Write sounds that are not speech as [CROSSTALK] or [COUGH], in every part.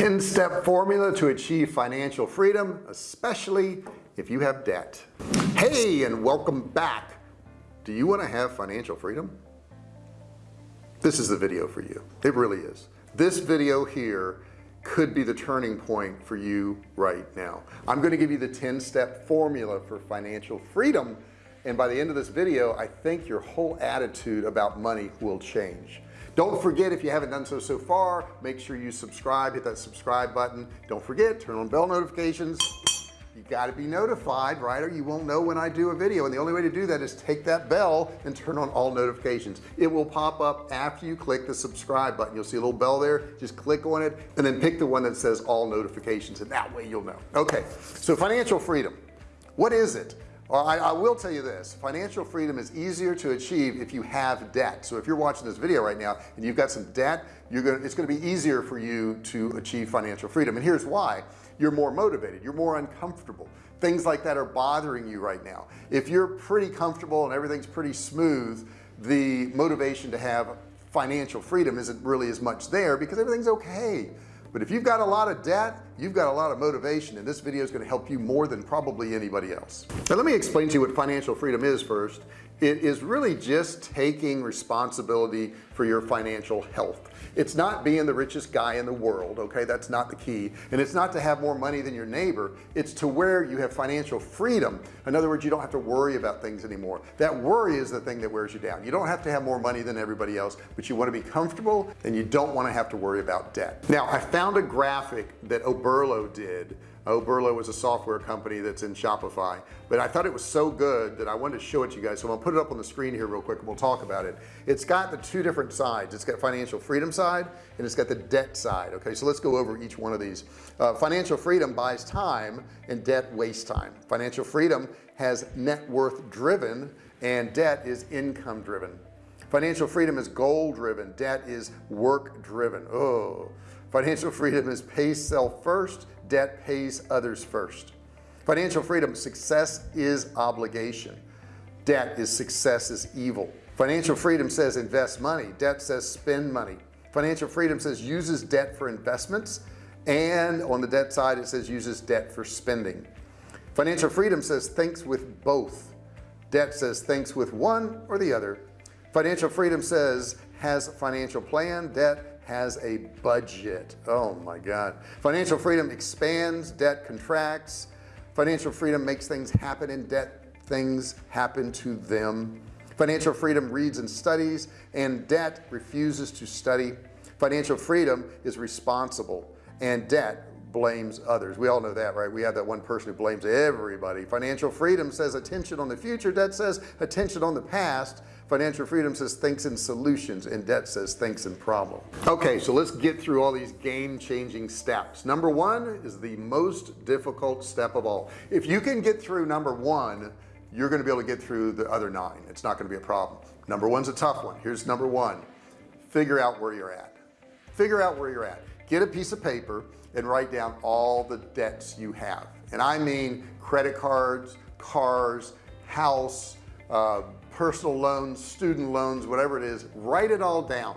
10-step formula to achieve financial freedom especially if you have debt. Hey and welcome back. Do you want to have financial freedom? This is the video for you. It really is. This video here could be the turning point for you right now. I'm going to give you the 10-step formula for financial freedom and by the end of this video I think your whole attitude about money will change don't forget if you haven't done so so far make sure you subscribe hit that subscribe button. Don't forget turn on bell notifications. You got to be notified right or you won't know when I do a video. And the only way to do that is take that bell and turn on all notifications. It will pop up after you click the subscribe button. You'll see a little bell there. Just click on it and then pick the one that says all notifications and that way you'll know. Okay so financial freedom. What is it well, I, I, will tell you this. Financial freedom is easier to achieve if you have debt. So if you're watching this video right now and you've got some debt you're gonna it's gonna be easier for you to achieve financial freedom. And here's why. You're more motivated. You're more uncomfortable. Things like that are bothering you right now. If you're pretty comfortable and everything's pretty smooth the motivation to have financial freedom isn't really as much there because everything's okay but if you've got a lot of debt you've got a lot of motivation and this video is going to help you more than probably anybody else. Now let me explain to you what financial freedom is first it is really just taking responsibility for your financial health. It's not being the richest guy in the world okay? That's not the key. And it's not to have more money than your neighbor. It's to where you have financial freedom. In other words you don't have to worry about things anymore. That worry is the thing that wears you down. You don't have to have more money than everybody else but you want to be comfortable and you don't want to have to worry about debt. Now I found a graphic that Oberlo did Oberlo is a software company that's in Shopify but I thought it was so good that I wanted to show it to you guys. So I'm gonna put it up on the screen here real quick and we'll talk about it. It's got the two different sides. It's got financial freedom side and it's got the debt side okay? So let's go over each one of these. Uh, financial freedom buys time and debt wastes time. Financial freedom has net worth driven and debt is income driven. Financial freedom is goal driven. Debt is work driven. Oh financial freedom is pay self first debt pays others first. Financial freedom success is obligation. Debt is success is evil. Financial freedom says invest money. Debt says spend money. Financial freedom says uses debt for investments and on the debt side it says uses debt for spending. Financial freedom says thinks with both. Debt says thinks with one or the other. Financial freedom says has financial plan. Debt has a budget. Oh my god. Financial freedom expands debt contracts. Financial freedom makes things happen in debt things happen to them. Financial freedom reads and studies and debt refuses to study. Financial freedom is responsible and debt blames others. We all know that right? We have that one person who blames everybody. Financial freedom says attention on the future. Debt says attention on the past financial freedom says thinks in solutions and debt says thinks in problem okay so let's get through all these game-changing steps. Number one is the most difficult step of all. If you can get through number one you're going to be able to get through the other nine. It's not going to be a problem. Number one's a tough one. Here's number one. Figure out where you're at. Figure out where you're at. Get a piece of paper and write down all the debts you have. And I mean credit cards cars house uh, personal loans student loans whatever it is write it all down.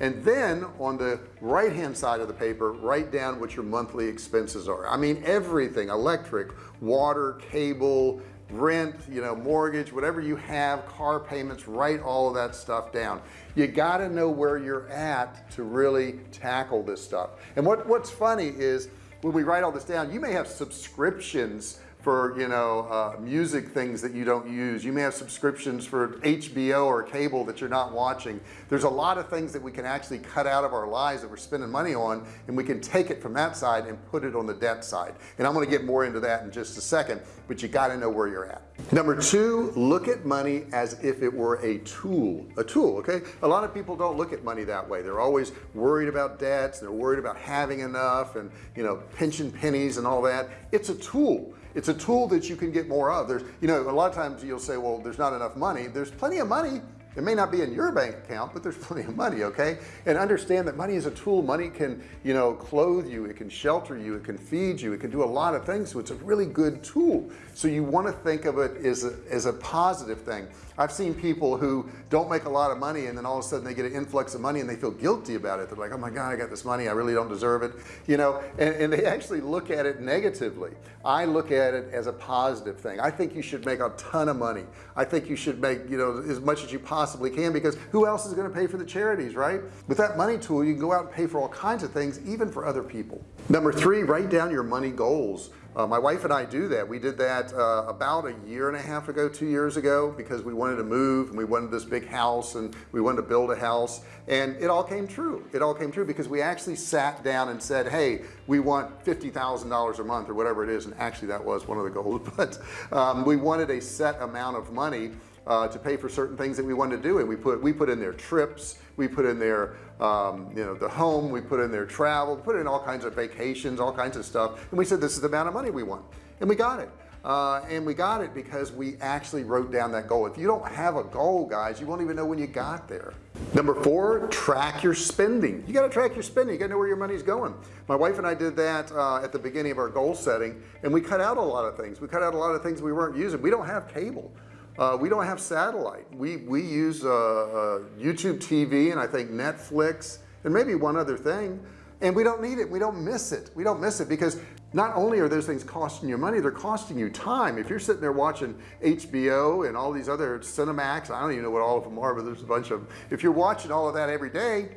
And then on the right hand side of the paper write down what your monthly expenses are. I mean everything electric water cable rent you know mortgage whatever you have car payments write all of that stuff down. You got to know where you're at to really tackle this stuff. And what what's funny is when we write all this down you may have subscriptions for you know uh, music things that you don't use. You may have subscriptions for HBO or cable that you're not watching. There's a lot of things that we can actually cut out of our lives that we're spending money on and we can take it from that side and put it on the debt side. And I'm going to get more into that in just a second but you got to know where you're at. Number two look at money as if it were a tool a tool okay? A lot of people don't look at money that way. They're always worried about debts they're worried about having enough and you know pinching pennies and all that. It's a tool it's a tool that you can get more of. There's you know a lot of times you'll say well there's not enough money. There's plenty of money it may not be in your bank account but there's [LAUGHS] plenty of money okay? And understand that money is a tool. Money can you know clothe you. It can shelter you. It can feed you. It can do a lot of things. So it's a really good tool. So you want to think of it as a, as a positive thing. I've seen people who don't make a lot of money and then all of a sudden they get an influx of money and they feel guilty about it. They're like oh my god I got this money. I really don't deserve it you know? And, and they actually look at it negatively. I look at it as a positive thing. I think you should make a ton of money. I think you should make you know as much as you possibly can because who else is going to pay for the charities right? With that money tool you can go out and pay for all kinds of things even for other people. Number three write down your money goals. Uh, my wife and I do that. We did that uh, about a year and a half ago two years ago because we wanted to move and we wanted this big house and we wanted to build a house. And it all came true. It all came true because we actually sat down and said hey we want $50,000 a month or whatever it is. And actually that was one of the goals [LAUGHS] but um, we wanted a set amount of money uh, to pay for certain things that we wanted to do. And we put we put in there trips we put in there um, you know the home we put in there travel put in all kinds of vacations all kinds of stuff. And we said this is the amount of money we want. And we got it. Uh, and we got it because we actually wrote down that goal. If you don't have a goal guys you won't even know when you got there. Number four track your spending. You got to track your spending. You got to know where your money's going. My wife and I did that uh, at the beginning of our goal setting and we cut out a lot of things. We cut out a lot of things we weren't using. We don't have cable uh, we don't have satellite. We we use uh, uh YouTube TV and I think Netflix and maybe one other thing. And we don't need it. We don't miss it. We don't miss it because not only are those things costing you money they're costing you time. If you're sitting there watching HBO and all these other Cinemax I don't even know what all of them are but there's a bunch of them if you're watching all of that every day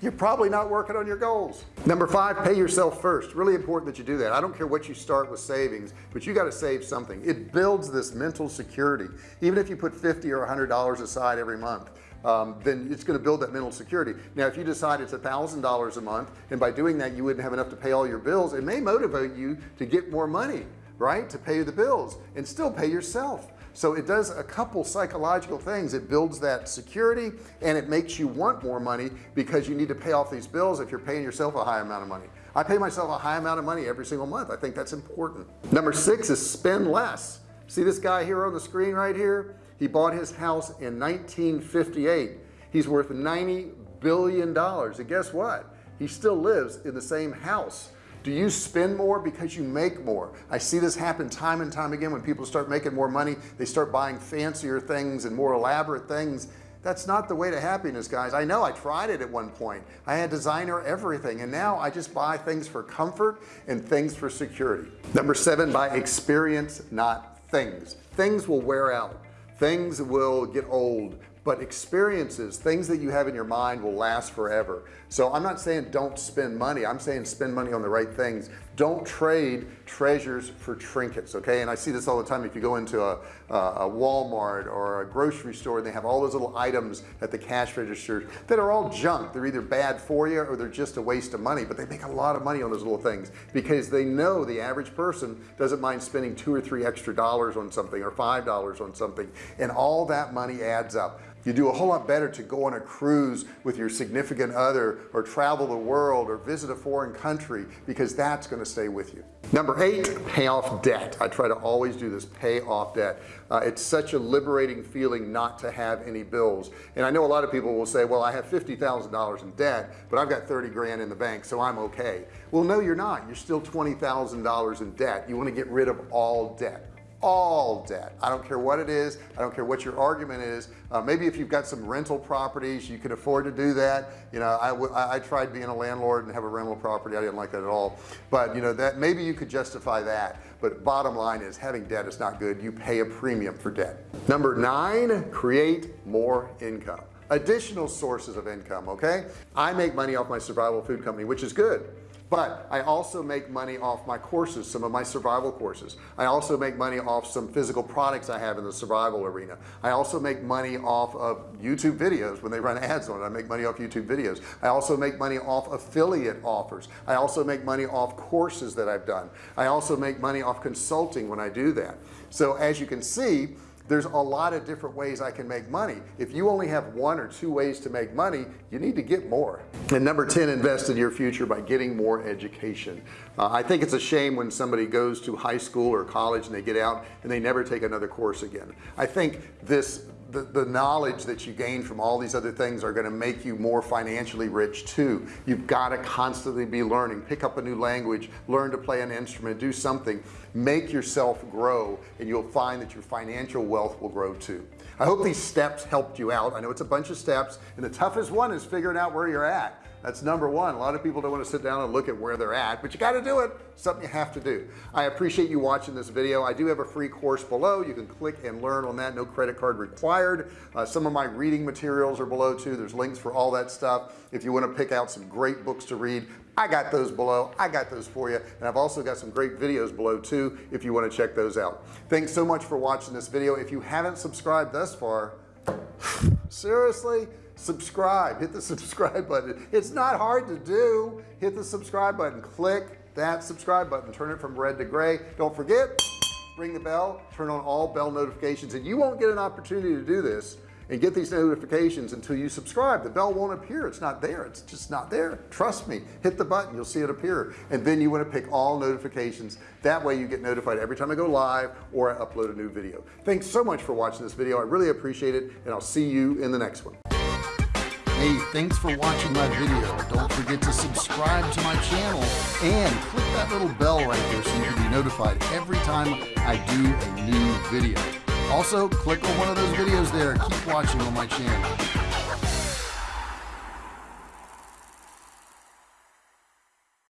you're probably not working on your goals. Number five pay yourself first. Really important that you do that. I don't care what you start with savings but you got to save something. It builds this mental security. Even if you put 50 or hundred dollars aside every month um, then it's going to build that mental security. Now if you decide it's a thousand dollars a month and by doing that you wouldn't have enough to pay all your bills it may motivate you to get more money right to pay the bills and still pay yourself. So it does a couple psychological things. It builds that security and it makes you want more money because you need to pay off these bills if you're paying yourself a high amount of money. I pay myself a high amount of money every single month. I think that's important. Number six is spend less. See this guy here on the screen right here? He bought his house in 1958 he's worth 90 billion dollars. And guess what? He still lives in the same house do you spend more because you make more? I see this happen time and time again when people start making more money they start buying fancier things and more elaborate things. That's not the way to happiness guys. I know I tried it at one point. I had designer everything and now I just buy things for comfort and things for security. Number seven buy experience not things. Things will wear out. Things will get old but experiences things that you have in your mind will last forever. So I'm not saying don't spend money. I'm saying spend money on the right things. Don't trade treasures for trinkets okay? And I see this all the time. If you go into a, a Walmart or a grocery store and they have all those little items at the cash register that are all junk. They're either bad for you or they're just a waste of money but they make a lot of money on those little things because they know the average person doesn't mind spending two or three extra dollars on something or five dollars on something and all that money adds up you do a whole lot better to go on a cruise with your significant other or travel the world or visit a foreign country because that's going to stay with you. Number eight pay off debt. I try to always do this pay off debt. Uh, it's such a liberating feeling not to have any bills. And I know a lot of people will say well I have $50,000 in debt but I've got 30 grand in the bank so I'm okay. Well no you're not. You're still $20,000 in debt. You want to get rid of all debt all debt. I don't care what it is. I don't care what your argument is. Uh, maybe if you've got some rental properties you can afford to do that. You know I, I tried being a landlord and have a rental property. I didn't like that at all. But you know that maybe you could justify that. But bottom line is having debt is not good. You pay a premium for debt. Number nine create more income. Additional sources of income okay? I make money off my survival food company which is good but I also make money off my courses some of my survival courses. I also make money off some physical products I have in the survival arena. I also make money off of YouTube videos when they run ads on it. I make money off YouTube videos. I also make money off affiliate offers. I also make money off courses that I've done. I also make money off consulting when I do that. So as you can see there's a lot of different ways I can make money. If you only have one or two ways to make money you need to get more. And number 10 invest in your future by getting more education. Uh, I think it's a shame when somebody goes to high school or college and they get out and they never take another course again. I think this the, the knowledge that you gain from all these other things are going to make you more financially rich too. You've got to constantly be learning. Pick up a new language learn to play an instrument do something make yourself grow and you'll find that your financial wealth will grow too. I hope these steps helped you out. I know it's a bunch of steps and the toughest one is figuring out where you're at. That's number one. A lot of people don't want to sit down and look at where they're at but you got to do it. Something you have to do. I appreciate you watching this video. I do have a free course below. You can click and learn on that. No credit card required. Uh, some of my reading materials are below too. There's links for all that stuff. If you want to pick out some great books to read I got those below. I got those for you. And I've also got some great videos below too if you want to check those out. Thanks so much for watching this video. If you haven't subscribed thus far [SIGHS] seriously subscribe. Hit the subscribe button. It's not hard to do. Hit the subscribe button. Click that subscribe button. Turn it from red to gray. Don't forget ring the bell. Turn on all bell notifications. And you won't get an opportunity to do this and get these notifications until you subscribe. The bell won't appear. It's not there. It's just not there. Trust me. Hit the button. You'll see it appear. And then you want to pick all notifications. That way you get notified every time I go live or I upload a new video. Thanks so much for watching this video. I really appreciate it and I'll see you in the next one. Hey, thanks for watching my video. Don't forget to subscribe to my channel and click that little bell right there so you can be notified every time I do a new video. Also, click on one of those videos there. Keep watching on my channel.